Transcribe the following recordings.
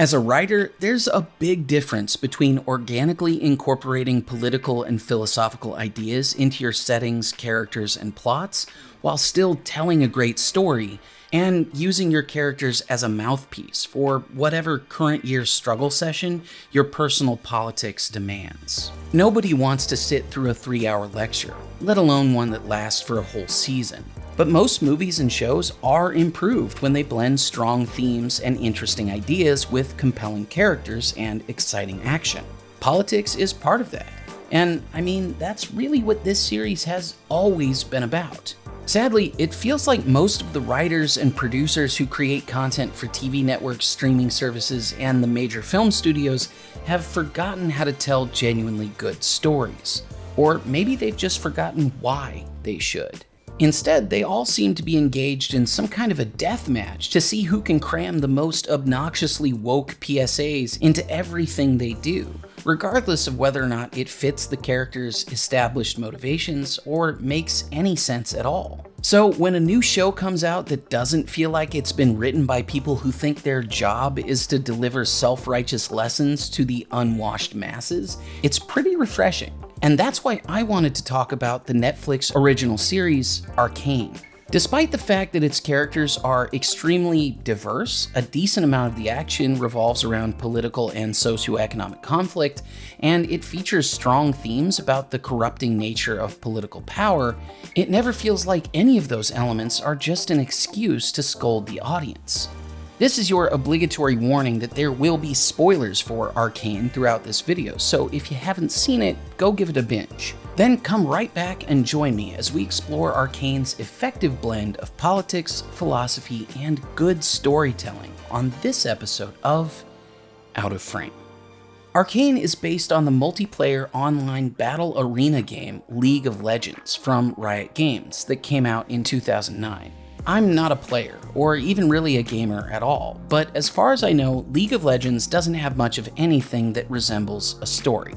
As a writer, there's a big difference between organically incorporating political and philosophical ideas into your settings, characters, and plots, while still telling a great story, and using your characters as a mouthpiece for whatever current year struggle session your personal politics demands. Nobody wants to sit through a three hour lecture, let alone one that lasts for a whole season. But most movies and shows are improved when they blend strong themes and interesting ideas with compelling characters and exciting action. Politics is part of that. And I mean, that's really what this series has always been about. Sadly, it feels like most of the writers and producers who create content for TV networks, streaming services, and the major film studios have forgotten how to tell genuinely good stories. Or maybe they've just forgotten why they should. Instead, they all seem to be engaged in some kind of a death match to see who can cram the most obnoxiously woke PSAs into everything they do, regardless of whether or not it fits the character's established motivations or makes any sense at all. So when a new show comes out that doesn't feel like it's been written by people who think their job is to deliver self-righteous lessons to the unwashed masses, it's pretty refreshing. And that's why I wanted to talk about the Netflix original series, Arcane. Despite the fact that its characters are extremely diverse, a decent amount of the action revolves around political and socioeconomic conflict, and it features strong themes about the corrupting nature of political power, it never feels like any of those elements are just an excuse to scold the audience. This is your obligatory warning that there will be spoilers for Arcane throughout this video, so if you haven't seen it, go give it a binge. Then come right back and join me as we explore Arcane's effective blend of politics, philosophy, and good storytelling on this episode of Out of Frame. Arcane is based on the multiplayer online battle arena game League of Legends from Riot Games that came out in 2009. I'm not a player, or even really a gamer at all, but as far as I know, League of Legends doesn't have much of anything that resembles a story.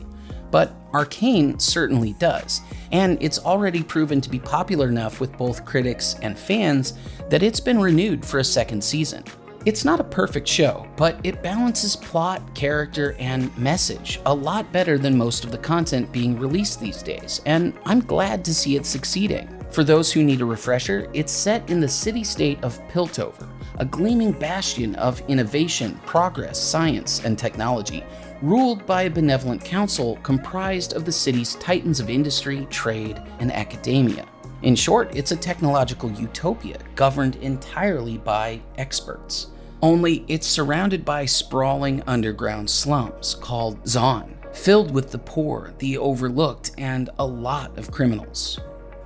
But Arcane certainly does, and it's already proven to be popular enough with both critics and fans that it's been renewed for a second season. It's not a perfect show, but it balances plot, character, and message a lot better than most of the content being released these days, and I'm glad to see it succeeding. For those who need a refresher, it's set in the city-state of Piltover, a gleaming bastion of innovation, progress, science, and technology, ruled by a benevolent council comprised of the city's titans of industry, trade, and academia. In short, it's a technological utopia governed entirely by experts. Only it's surrounded by sprawling underground slums called Zaun, filled with the poor, the overlooked, and a lot of criminals.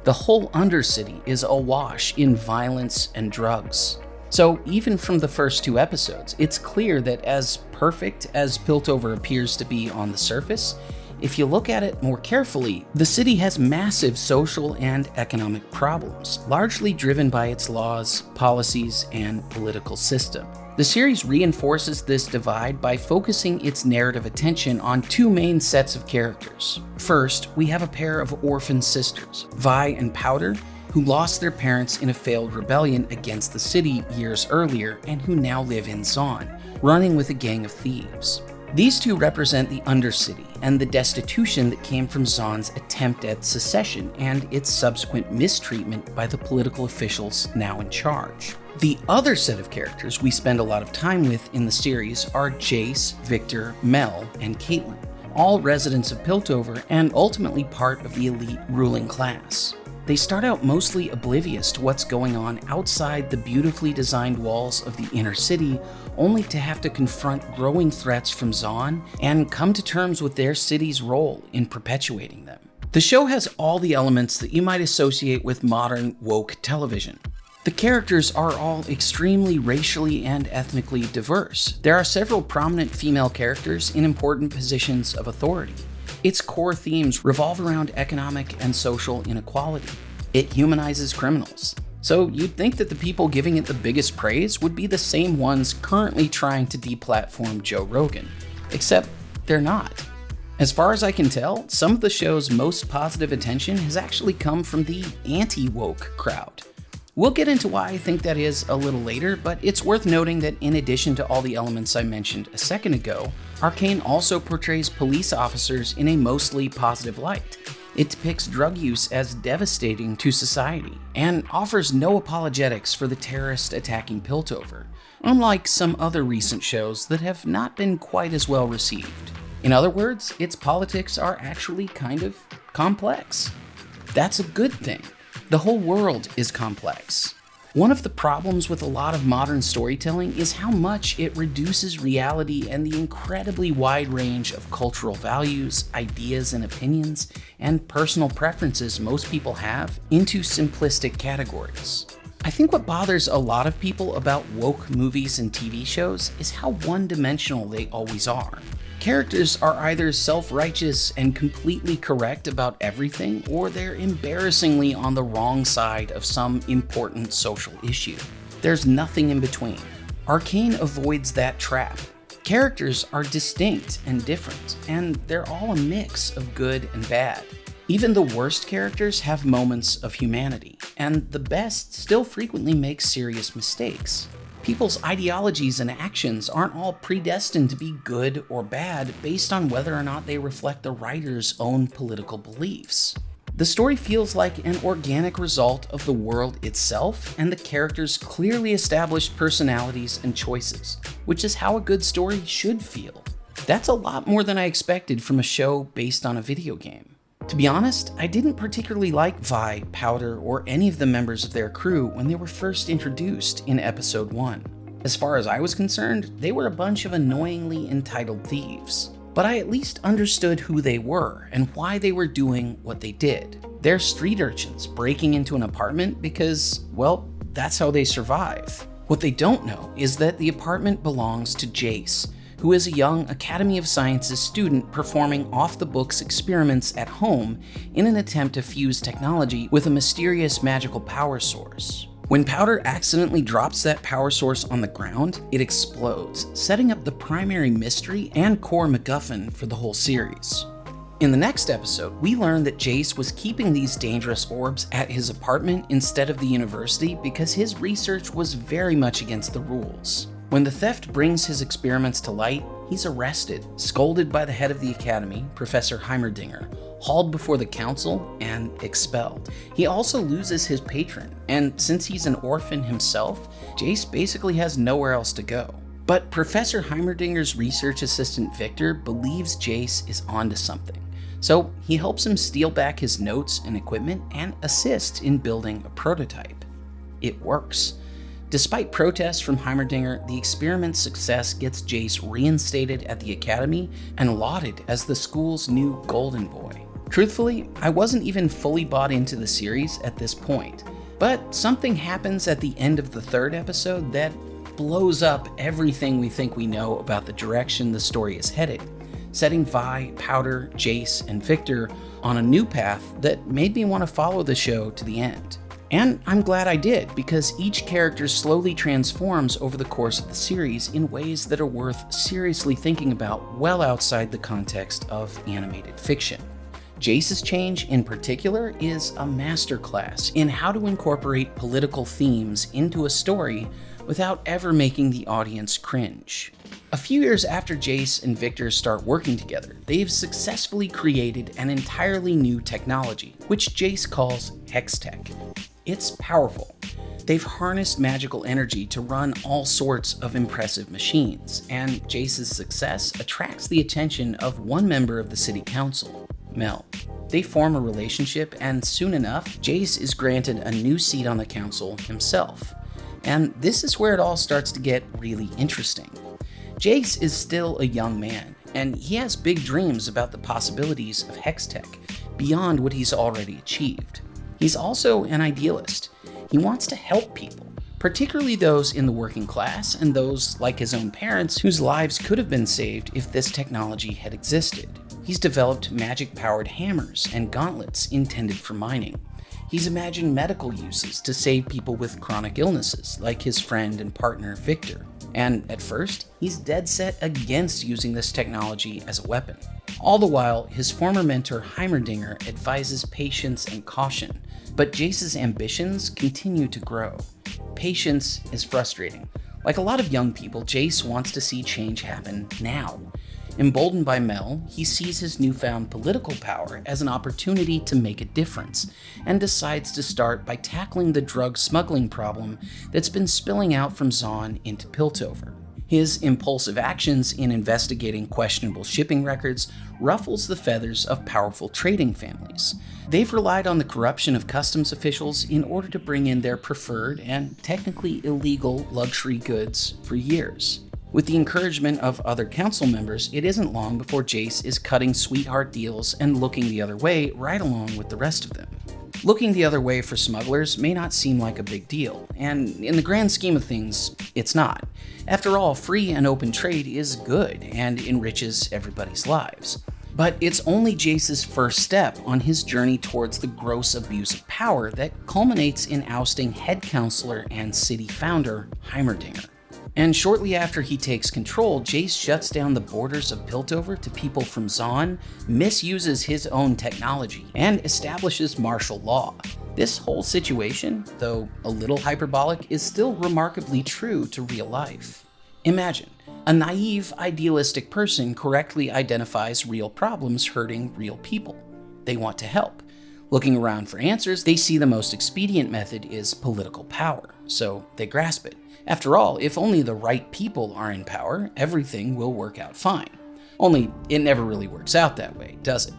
The whole Undercity is awash in violence and drugs. So even from the first two episodes, it's clear that as perfect as Piltover appears to be on the surface, if you look at it more carefully, the city has massive social and economic problems, largely driven by its laws, policies, and political system. The series reinforces this divide by focusing its narrative attention on two main sets of characters. First, we have a pair of orphan sisters, Vi and Powder, who lost their parents in a failed rebellion against the city years earlier and who now live in Zaun, running with a gang of thieves. These two represent the Undercity and the destitution that came from Zaun's attempt at secession and its subsequent mistreatment by the political officials now in charge. The other set of characters we spend a lot of time with in the series are Jayce, Viktor, Mel, and Caitlyn, all residents of Piltover and ultimately part of the elite ruling class. They start out mostly oblivious to what's going on outside the beautifully designed walls of the inner city, only to have to confront growing threats from Zaun and come to terms with their city's role in perpetuating them. The show has all the elements that you might associate with modern woke television. The characters are all extremely racially and ethnically diverse. There are several prominent female characters in important positions of authority. Its core themes revolve around economic and social inequality. It humanizes criminals. So you'd think that the people giving it the biggest praise would be the same ones currently trying to deplatform Joe Rogan. Except they're not. As far as I can tell, some of the show's most positive attention has actually come from the anti-woke crowd. We'll get into why I think that is a little later, but it's worth noting that in addition to all the elements I mentioned a second ago, Arcane also portrays police officers in a mostly positive light. It depicts drug use as devastating to society and offers no apologetics for the terrorist attacking Piltover, unlike some other recent shows that have not been quite as well received. In other words, its politics are actually kind of complex. That's a good thing. The whole world is complex. One of the problems with a lot of modern storytelling is how much it reduces reality and the incredibly wide range of cultural values, ideas and opinions, and personal preferences most people have into simplistic categories. I think what bothers a lot of people about woke movies and TV shows is how one-dimensional they always are. Characters are either self-righteous and completely correct about everything, or they're embarrassingly on the wrong side of some important social issue. There's nothing in between. Arcane avoids that trap. Characters are distinct and different, and they're all a mix of good and bad. Even the worst characters have moments of humanity, and the best still frequently make serious mistakes. People's ideologies and actions aren't all predestined to be good or bad based on whether or not they reflect the writer's own political beliefs. The story feels like an organic result of the world itself and the characters' clearly established personalities and choices, which is how a good story should feel. That's a lot more than I expected from a show based on a video game. To be honest, I didn't particularly like Vi, Powder, or any of the members of their crew when they were first introduced in episode 1. As far as I was concerned, they were a bunch of annoyingly entitled thieves. But I at least understood who they were and why they were doing what they did. They're street urchins breaking into an apartment because, well, that's how they survive. What they don't know is that the apartment belongs to Jayce, who is a young Academy of Sciences student performing off-the-books experiments at home in an attempt to fuse technology with a mysterious magical power source. When Powder accidentally drops that power source on the ground, it explodes, setting up the primary mystery and core MacGuffin for the whole series. In the next episode, we learn that Jayce was keeping these dangerous orbs at his apartment instead of the university because his research was very much against the rules. When the theft brings his experiments to light, he's arrested, scolded by the head of the academy, Professor Heimerdinger, hauled before the council, and expelled. He also loses his patron, and since he's an orphan himself, Jayce basically has nowhere else to go. But Professor Heimerdinger's research assistant Viktor believes Jayce is onto something. So he helps him steal back his notes and equipment and assists in building a prototype. It works. Despite protests from Heimerdinger, the experiment's success gets Jayce reinstated at the Academy and lauded as the school's new Golden Boy. Truthfully, I wasn't even fully bought into the series at this point, but something happens at the end of the third episode that blows up everything we think we know about the direction the story is headed, setting Vi, Powder, Jayce, and Viktor on a new path that made me want to follow the show to the end. And I'm glad I did, because each character slowly transforms over the course of the series in ways that are worth seriously thinking about well outside the context of animated fiction. Jayce's change in particular is a masterclass in how to incorporate political themes into a story without ever making the audience cringe. A few years after Jayce and Viktor start working together, they've successfully created an entirely new technology, which Jayce calls Hextech. It's powerful. They've harnessed magical energy to run all sorts of impressive machines, and Jayce's success attracts the attention of one member of the city council, Mel. They form a relationship, and soon enough, Jayce is granted a new seat on the council himself. And this is where it all starts to get really interesting. Jayce is still a young man, and he has big dreams about the possibilities of Hextech beyond what he's already achieved. He's also an idealist. He wants to help people, particularly those in the working class and those, like his own parents, whose lives could have been saved if this technology had existed. He's developed magic-powered hammers and gauntlets intended for mining. He's imagined medical uses to save people with chronic illnesses, like his friend and partner Viktor. And at first, he's dead set against using this technology as a weapon. All the while, his former mentor Heimerdinger advises patience and caution, but Jayce's ambitions continue to grow. Patience is frustrating. Like a lot of young people, Jayce wants to see change happen now. Emboldened by Mel, he sees his newfound political power as an opportunity to make a difference, and decides to start by tackling the drug smuggling problem that's been spilling out from Zaun into Piltover. His impulsive actions in investigating questionable shipping records ruffles the feathers of powerful trading families. They've relied on the corruption of customs officials in order to bring in their preferred and technically illegal luxury goods for years. With the encouragement of other council members, it isn't long before Jayce is cutting sweetheart deals and looking the other way right along with the rest of them. Looking the other way for smugglers may not seem like a big deal, and in the grand scheme of things, it's not. After all, free and open trade is good and enriches everybody's lives. But it's only Jayce's first step on his journey towards the gross abuse of power that culminates in ousting head counselor and city founder Heimerdinger. And shortly after he takes control, Jayce shuts down the borders of Piltover to people from Zaun, misuses his own technology, and establishes martial law. This whole situation, though a little hyperbolic, is still remarkably true to real life. Imagine, a naive, idealistic person correctly identifies real problems hurting real people. They want to help. Looking around for answers, they see the most expedient method is political power, so they grasp it. After all, if only the right people are in power, everything will work out fine. Only it never really works out that way, does it?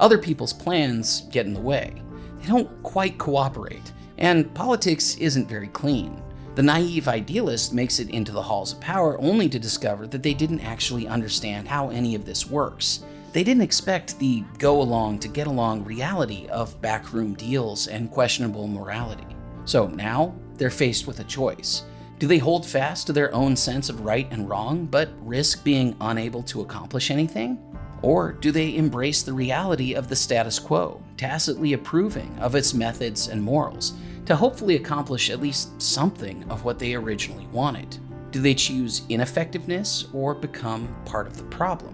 Other people's plans get in the way. They don't quite cooperate, and politics isn't very clean. The naive idealist makes it into the halls of power only to discover that they didn't actually understand how any of this works. They didn't expect the go along to get along reality of backroom deals and questionable morality. So now they're faced with a choice. Do they hold fast to their own sense of right and wrong, but risk being unable to accomplish anything? Or do they embrace the reality of the status quo, tacitly approving of its methods and morals, to hopefully accomplish at least something of what they originally wanted? Do they choose ineffectiveness or become part of the problem?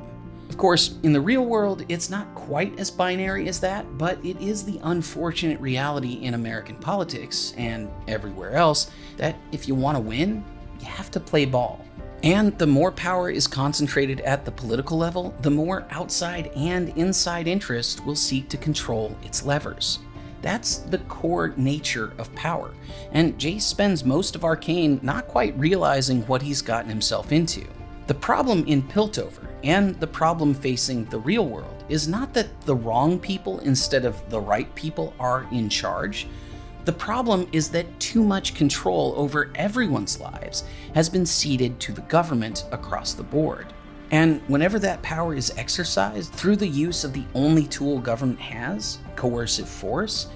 Of course, in the real world, it's not quite as binary as that, but it is the unfortunate reality in American politics and everywhere else that if you want to win, you have to play ball. And the more power is concentrated at the political level, the more outside and inside interest will seek to control its levers. That's the core nature of power, and Jayce spends most of Arcane not quite realizing what he's gotten himself into. The problem in Piltover and the problem facing the real world is not that the wrong people instead of the right people are in charge. The problem is that too much control over everyone's lives has been ceded to the government across the board. And whenever that power is exercised through the use of the only tool government has, coercive force,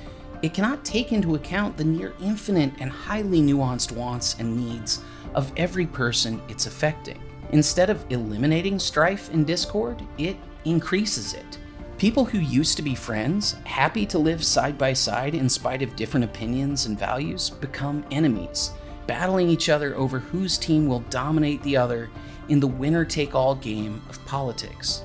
it cannot take into account the near infinite and highly nuanced wants and needs of every person it's affecting. Instead of eliminating strife and discord, it increases it. People who used to be friends, happy to live side by side in spite of different opinions and values, become enemies, battling each other over whose team will dominate the other in the winner take all game of politics.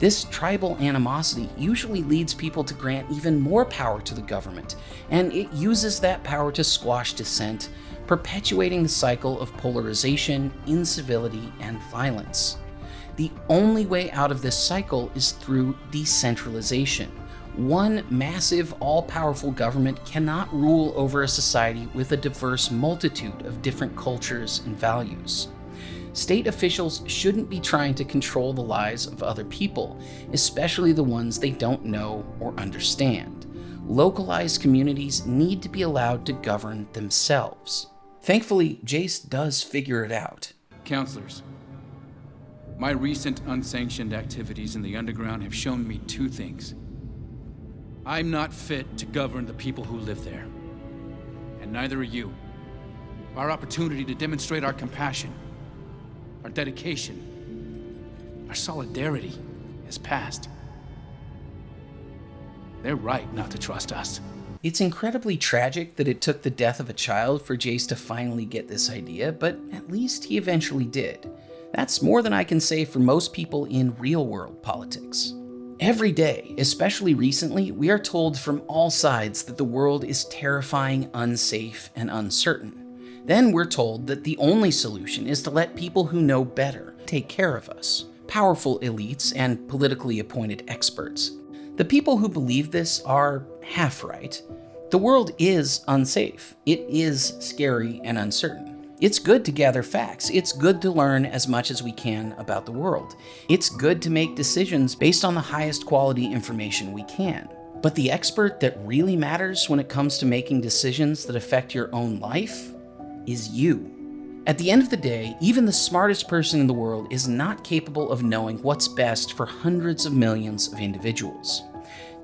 This tribal animosity usually leads people to grant even more power to the government, and it uses that power to squash dissent perpetuating the cycle of polarization, incivility, and violence. The only way out of this cycle is through decentralization. One massive, all powerful government cannot rule over a society with a diverse multitude of different cultures and values. State officials shouldn't be trying to control the lives of other people, especially the ones they don't know or understand. Localized communities need to be allowed to govern themselves. Thankfully, Jayce does figure it out. Counselors, my recent unsanctioned activities in the underground have shown me two things. I'm not fit to govern the people who live there. And neither are you. Our opportunity to demonstrate our compassion, our dedication, our solidarity has passed. They're right not to trust us. It's incredibly tragic that it took the death of a child for Jayce to finally get this idea, but at least he eventually did. That's more than I can say for most people in real world politics. Every day, especially recently, we are told from all sides that the world is terrifying, unsafe, and uncertain. Then we're told that the only solution is to let people who know better take care of us powerful elites and politically appointed experts. The people who believe this are half right. The world is unsafe, it is scary and uncertain. It's good to gather facts. It's good to learn as much as we can about the world. It's good to make decisions based on the highest quality information we can. But the expert that really matters when it comes to making decisions that affect your own life is you. At the end of the day, even the smartest person in the world is not capable of knowing what's best for hundreds of millions of individuals.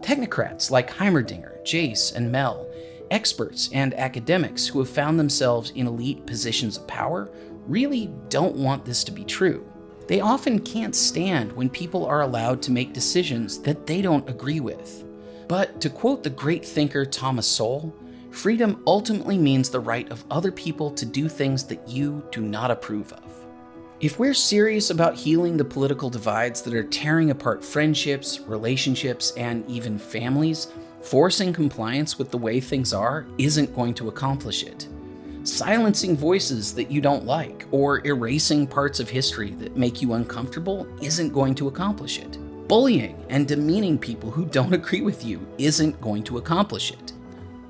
Technocrats like Heimerdinger, Jayce, and Mel Experts and academics who have found themselves in elite positions of power really don't want this to be true. They often can't stand when people are allowed to make decisions that they don't agree with. But to quote the great thinker Thomas Sowell, freedom ultimately means the right of other people to do things that you do not approve of. If we're serious about healing the political divides that are tearing apart friendships, relationships, and even families, Forcing compliance with the way things are isn't going to accomplish it. Silencing voices that you don't like or erasing parts of history that make you uncomfortable isn't going to accomplish it. Bullying and demeaning people who don't agree with you isn't going to accomplish it.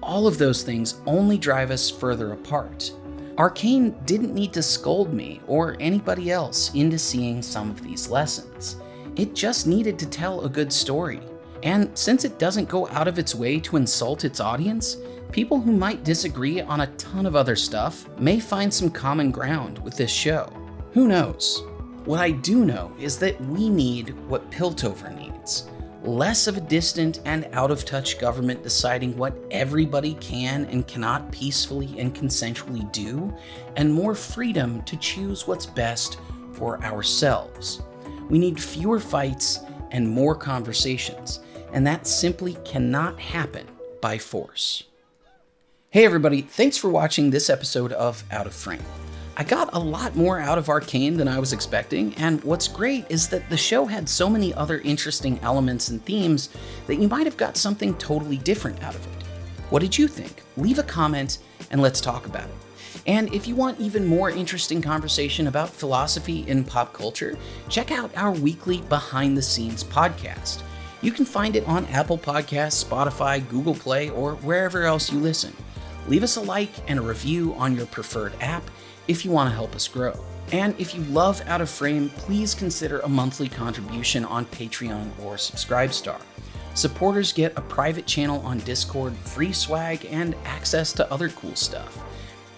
All of those things only drive us further apart. Arcane didn't need to scold me or anybody else into seeing some of these lessons. It just needed to tell a good story and since it doesn't go out of its way to insult its audience, people who might disagree on a ton of other stuff may find some common ground with this show. Who knows? What I do know is that we need what Piltover needs. Less of a distant and out of touch government deciding what everybody can and cannot peacefully and consensually do, and more freedom to choose what's best for ourselves. We need fewer fights and more conversations, and that simply cannot happen by force. Hey everybody, thanks for watching this episode of Out of Frame. I got a lot more out of Arcane than I was expecting, and what's great is that the show had so many other interesting elements and themes that you might have got something totally different out of it. What did you think? Leave a comment and let's talk about it. And if you want even more interesting conversation about philosophy in pop culture, check out our weekly behind the scenes podcast. You can find it on Apple Podcasts, Spotify, Google Play, or wherever else you listen. Leave us a like and a review on your preferred app if you want to help us grow. And if you love Out of Frame, please consider a monthly contribution on Patreon or Subscribestar. Supporters get a private channel on Discord, free swag, and access to other cool stuff.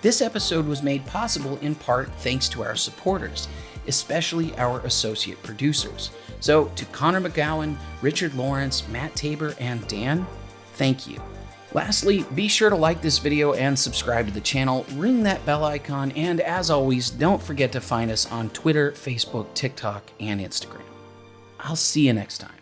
This episode was made possible in part thanks to our supporters, especially our associate producers. So, to Connor McGowan, Richard Lawrence, Matt Tabor, and Dan, thank you. Lastly, be sure to like this video and subscribe to the channel, ring that bell icon, and as always, don't forget to find us on Twitter, Facebook, TikTok, and Instagram. I'll see you next time.